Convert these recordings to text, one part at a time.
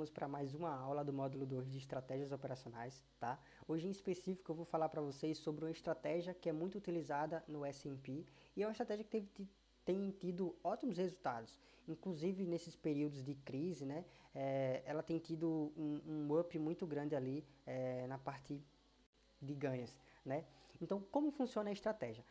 vamos para mais uma aula do módulo 2 de estratégias operacionais, tá? Hoje em específico eu vou falar para vocês sobre uma estratégia que é muito utilizada no S&P e é uma estratégia que teve, tem tido ótimos resultados, inclusive nesses períodos de crise, né? É, ela tem tido um, um, up muito grande ali é, na parte de ganhos, né? Então, como funciona a estratégia?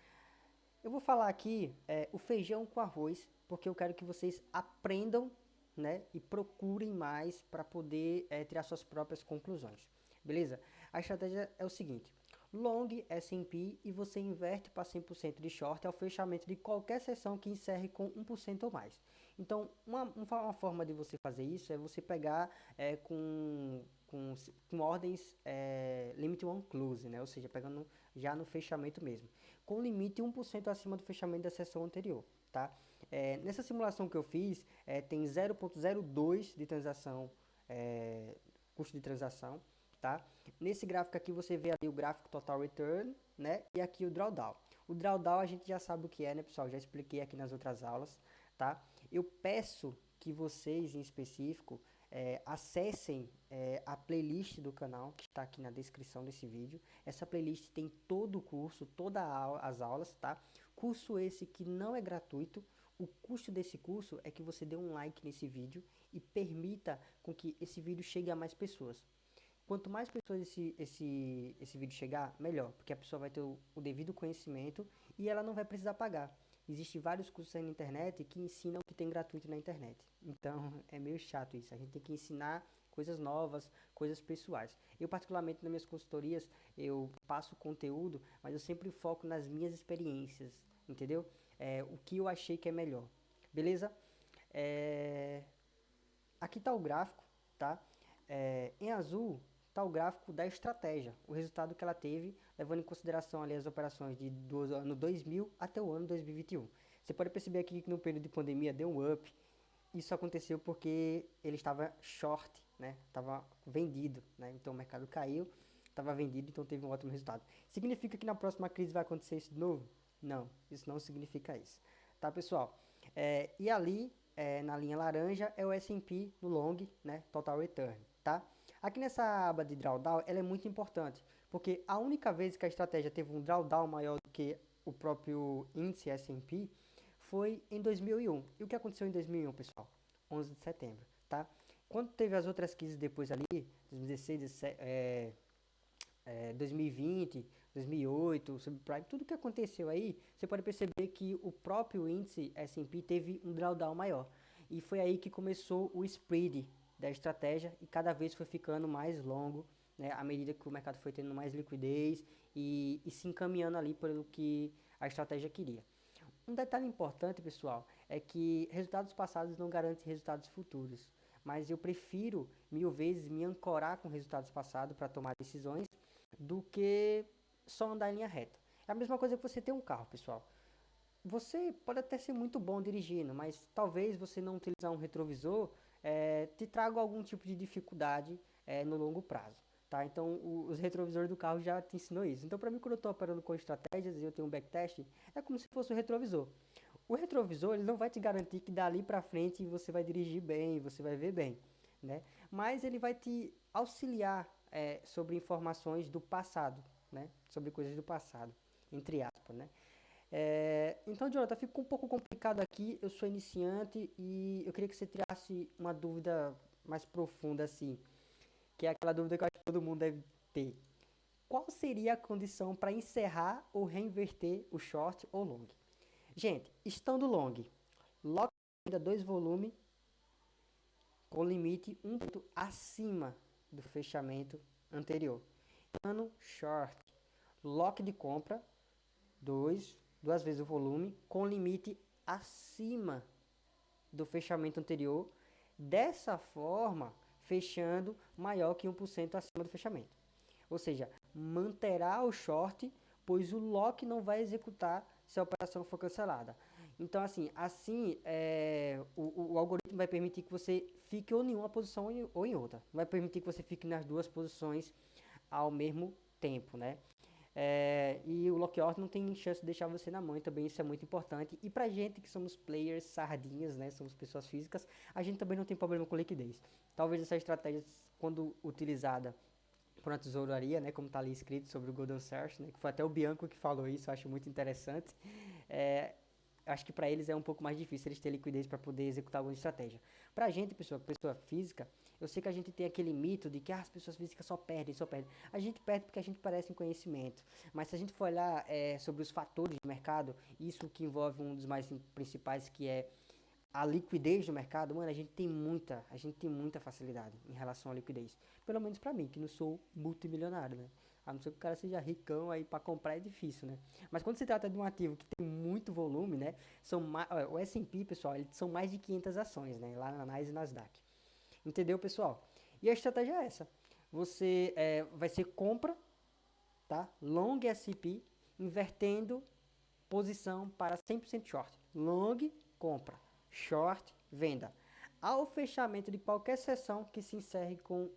Eu vou falar aqui é, o feijão com arroz, porque eu quero que vocês aprendam né, e procurem mais para poder é, tirar suas próprias conclusões. Beleza? A estratégia é o seguinte, long S&P e você inverte para 100% de short ao fechamento de qualquer sessão que encerre com 1% ou mais. Então, uma, uma, forma de você fazer isso é você pegar é, com, com, com ordens é, limit one close, né? ou seja, pegando já no fechamento mesmo, com limite 1% acima do fechamento da sessão anterior. Tá? É, nessa simulação que eu fiz, é, tem 0.02 de transação, é, custo de transação, tá? Nesse gráfico aqui você vê ali o gráfico total return, né? E aqui o drawdown. O drawdown a gente já sabe o que é, né, pessoal? Já expliquei aqui nas outras aulas, tá? Eu peço que vocês, em específico, é, acessem é, a playlist do canal, que está aqui na descrição desse vídeo. Essa playlist tem todo o curso, todas as aulas, tá? Curso esse que não é gratuito, o custo desse curso é que você dê um like nesse vídeo e permita com que esse vídeo chegue a mais pessoas. Quanto mais pessoas esse, esse, esse vídeo chegar, melhor, porque a pessoa vai ter o, o devido conhecimento e ela não vai precisar pagar. Existem vários cursos aí na internet que ensinam o que tem gratuito na internet. Então é meio chato isso. A gente tem que ensinar coisas novas, coisas pessoais. Eu particularmente nas minhas consultorias, eu passo conteúdo, mas eu sempre foco nas minhas experiências, entendeu? é, o que eu achei que é melhor. Beleza? É, aqui está o gráfico, tá? É, em azul está o gráfico da estratégia, o resultado que ela teve, levando em consideração ali as operações de, do ano 2000 até o ano 2021. Você pode perceber aqui que no período de pandemia deu um up. Isso aconteceu porque ele estava short, né? Estava vendido, né? Então o mercado caiu, estava vendido, então teve um ótimo resultado. Significa que na próxima crise vai acontecer isso de novo? Não, isso não significa isso. Tá, pessoal? É, e ali, é, na linha laranja, é o S&P no long, né? Total Return, tá? Aqui nessa aba de drawdown, ela é muito importante, porque a única vez que a estratégia teve um drawdown maior do que o próprio índice S&P foi em 2001. E o que aconteceu em 2001, pessoal? 11 de setembro, tá? Quando teve as outras crises depois ali, 2016, 17, é, é, 2020, 2008, subprime, tudo que aconteceu aí, você pode perceber que o próprio índice S&P teve um drawdown maior. E foi aí que começou o spread da estratégia e cada vez foi ficando mais longo, né, à medida que o mercado foi tendo mais liquidez e, e se encaminhando ali pelo que a estratégia queria. Um detalhe importante, pessoal, é que resultados passados não garantem resultados futuros, mas eu prefiro mil vezes me ancorar com resultados passados para tomar decisões do que só andar em linha reta. É a mesma coisa que você ter um carro, pessoal. Você pode até ser muito bom dirigindo, mas talvez você não utilizar um retrovisor é, te traga algum tipo de dificuldade é, no longo prazo. Tá? Então, o, os retrovisores do carro já te ensinou isso. Então, para mim, quando eu estou operando com estratégias e eu tenho um backtest, é como se fosse o um retrovisor. O retrovisor ele não vai te garantir que dali para frente você vai dirigir bem, você vai ver bem, né? Mas ele vai te auxiliar é, sobre informações do passado, né? Sobre coisas do passado, entre aspas, né? É, então, Jonathan, ficou um pouco complicado aqui. Eu sou iniciante e eu queria que você tirasse uma dúvida mais profunda, assim, que é aquela dúvida que eu acho que todo mundo deve ter. Qual seria a condição para encerrar ou reinverter o short ou long? Gente, estando long, lock ainda dois volumes com limite um ponto acima do fechamento anterior ano short. Lock de compra, dois, duas vezes o volume, com limite acima do fechamento anterior. Dessa forma, fechando maior que 1% acima do fechamento. Ou seja, manterá o short, pois o lock não vai executar se a operação for cancelada. Então, assim, assim é, o, o, algoritmo vai permitir que você fique ou em uma posição ou em outra. Vai permitir que você fique nas duas posições ao mesmo tempo, né? É, e o lock order não tem chance de deixar você na mão, também isso é muito importante. E pra gente que somos players sardinhas, né, somos pessoas físicas, a gente também não tem problema com liquidez. Talvez essa estratégia, quando utilizada por uma tesouraria, né, como está ali escrito sobre o Golden Search, né, que foi até o Bianco que falou isso, eu acho muito interessante. É, acho que para eles é um pouco mais difícil eles terem liquidez para poder executar alguma estratégia. Para gente, pessoa, pessoa física, eu sei que a gente tem aquele mito de que ah, as pessoas físicas só perdem, só perdem. A gente perde porque a gente parece em conhecimento. Mas se a gente for olhar é, sobre os fatores de mercado, isso que envolve um dos mais principais que é a liquidez do mercado, mano, a gente tem muita, a gente tem muita facilidade em relação à liquidez. Pelo menos para mim, que não sou multimilionário, né? A não ser que o cara seja ricão aí para comprar é difícil, né? Mas quando se trata de um ativo que tem muito volume, né? São o S&P, pessoal, eles são mais de 500 ações, né? Lá na Nasdaq. Entendeu, pessoal? E a estratégia é essa. Você é, vai ser compra, tá? Long S&P, invertendo posição para 100% short. Long, compra. Short, venda. Ao fechamento de qualquer sessão que se encerre com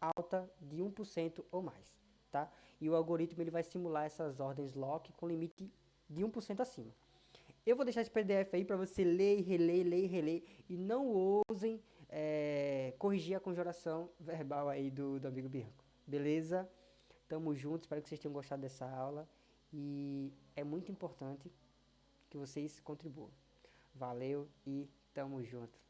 alta de 1% ou mais tá? E o algoritmo ele vai simular essas ordens lock com limite de 1% acima. Eu vou deixar esse PDF aí para você ler reler, ler reler e não ousem é, corrigir a conjuração verbal aí do, do amigo Bianco. Beleza? Tamo junto, espero que vocês tenham gostado dessa aula e é muito importante que vocês contribuam. Valeu e tamo junto.